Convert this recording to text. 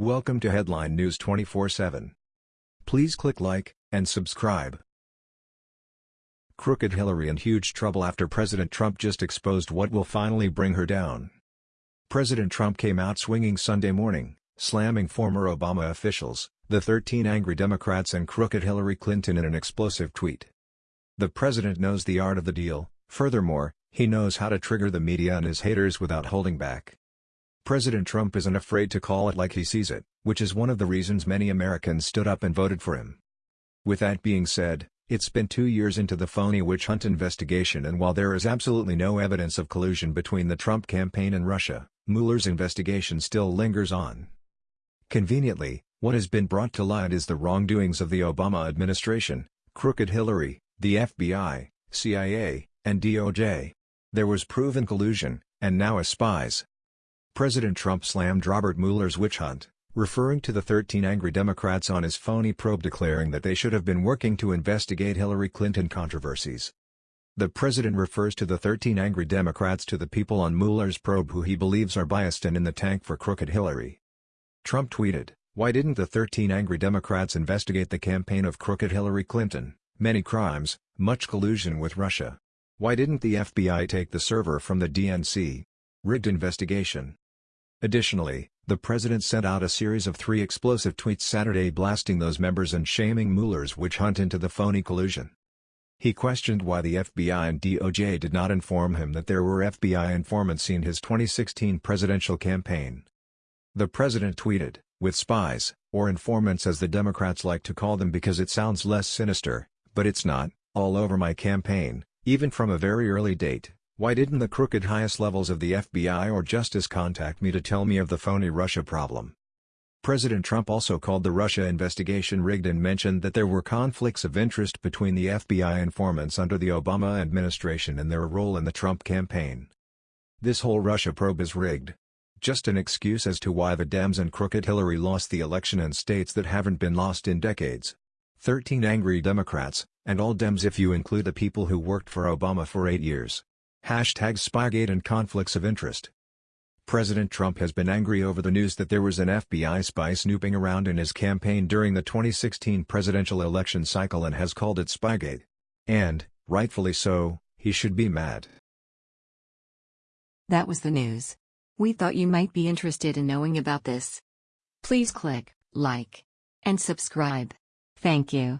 Welcome to Headline News 24/7. Please click like and subscribe. Crooked Hillary in huge trouble after President Trump just exposed what will finally bring her down. President Trump came out swinging Sunday morning, slamming former Obama officials, the 13 angry Democrats and crooked Hillary Clinton in an explosive tweet. The president knows the art of the deal, furthermore, he knows how to trigger the media and his haters without holding back. President Trump isn't afraid to call it like he sees it, which is one of the reasons many Americans stood up and voted for him. With that being said, it's been two years into the phony witch hunt investigation and while there is absolutely no evidence of collusion between the Trump campaign and Russia, Mueller's investigation still lingers on. Conveniently, what has been brought to light is the wrongdoings of the Obama administration, crooked Hillary, the FBI, CIA, and DOJ. There was proven collusion, and now as spies, President Trump slammed Robert Mueller's witch hunt, referring to the 13 angry Democrats on his phony probe declaring that they should have been working to investigate Hillary Clinton controversies. The president refers to the 13 angry Democrats to the people on Mueller's probe who he believes are biased and in the tank for crooked Hillary. Trump tweeted, Why didn't the 13 angry Democrats investigate the campaign of crooked Hillary Clinton, many crimes, much collusion with Russia? Why didn't the FBI take the server from the DNC? Rigged investigation. Additionally, the president sent out a series of three explosive tweets Saturday blasting those members and shaming Mueller's witch hunt into the phony collusion. He questioned why the FBI and DOJ did not inform him that there were FBI informants in his 2016 presidential campaign. The president tweeted, with spies, or informants as the Democrats like to call them because it sounds less sinister, but it's not, all over my campaign, even from a very early date. Why didn't the crooked highest levels of the FBI or Justice contact me to tell me of the phony Russia problem? President Trump also called the Russia investigation rigged and mentioned that there were conflicts of interest between the FBI informants under the Obama administration and their role in the Trump campaign. This whole Russia probe is rigged. Just an excuse as to why the Dems and crooked Hillary lost the election in states that haven't been lost in decades. 13 angry Democrats, and all Dems if you include the people who worked for Obama for eight years. Hashtag Spygate and conflicts of interest. President Trump has been angry over the news that there was an FBI spy snooping around in his campaign during the 2016 presidential election cycle and has called it Spygate. And, rightfully so, he should be mad. That was the news. We thought you might be interested in knowing about this. Please click like and subscribe. Thank you.